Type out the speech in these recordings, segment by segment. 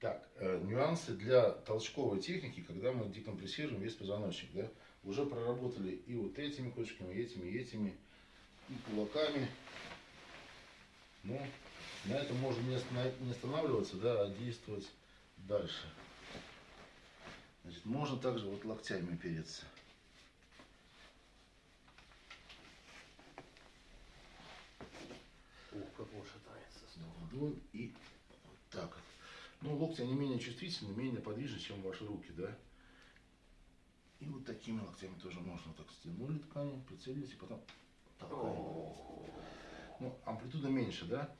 Так, э, нюансы для толчковой техники, когда мы декомпрессируем весь позвоночник, да, уже проработали и вот этими кочками, и этими, и этими, и кулаками. Ну, на этом можно не не останавливаться, да, а действовать дальше. Значит, можно также вот локтями опереться. Ух, как он шатается. ладонь и. Ну, локти, они менее чувствительны, менее подвижны, чем ваши руки, да? И вот такими локтями тоже можно так стянули ткань, прицелились и потом толкаем. Ну, амплитуда меньше, да?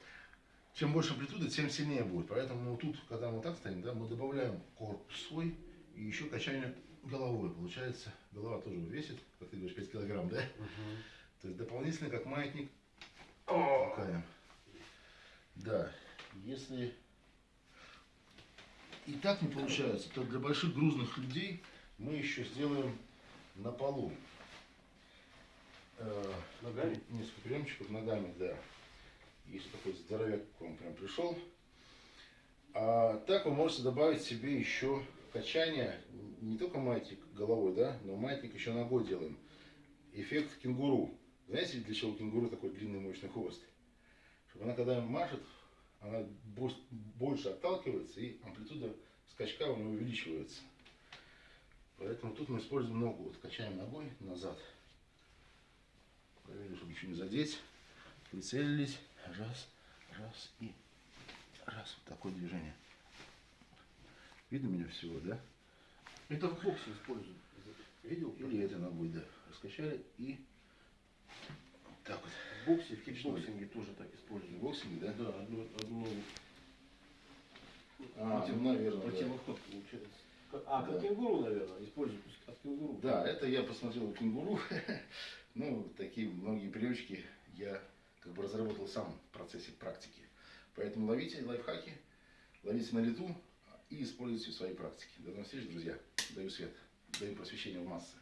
Чем больше амплитуда, тем сильнее будет. Поэтому тут, когда мы так стоим, да, мы добавляем корпус свой и еще качание головой. Получается, голова тоже весит, как ты говоришь, 5 килограмм, да? То есть дополнительно, как маятник, толкаем. Да, если и так не получается, то для больших грузных людей мы еще сделаем на полу. Э, Ногами? Несколько приемчиков ногами, да. Если такой здоровяк к вам прям пришел. А так вы можете добавить себе еще качание, не только маятник головой, да, но маятник еще ногой делаем. Эффект кенгуру. Знаете, для чего у кенгуру такой длинный мощный хвост? Чтобы она, когда машет, она больше отталкивается и амплитуда скачка у нее увеличивается. Поэтому тут мы используем ногу. Вот качаем ногой назад. Проверили, чтобы ничего не задеть. Прицелились. Раз, раз и раз. Вот такое движение. Видно меня всего, да? Это в боксе используют. Видел? Или этой ногой, да. Раскачали и так вот. В боксе, в кикбоксинге тоже так используют. Боксинг, да? Да, одну, одну А, против- ну, наверное, да. противоход получается. А, как Да. кенгуру, наверное, используют от кенгуру. Да, это я посмотрел у кенгуру. Ну, такие многие привычки я как бы разработал сам в процессе практики. Поэтому ловите лайфхаки, ловите на лету и используйте в своей практике. До новых встреч, друзья. Даю свет, даю просвещение в массы.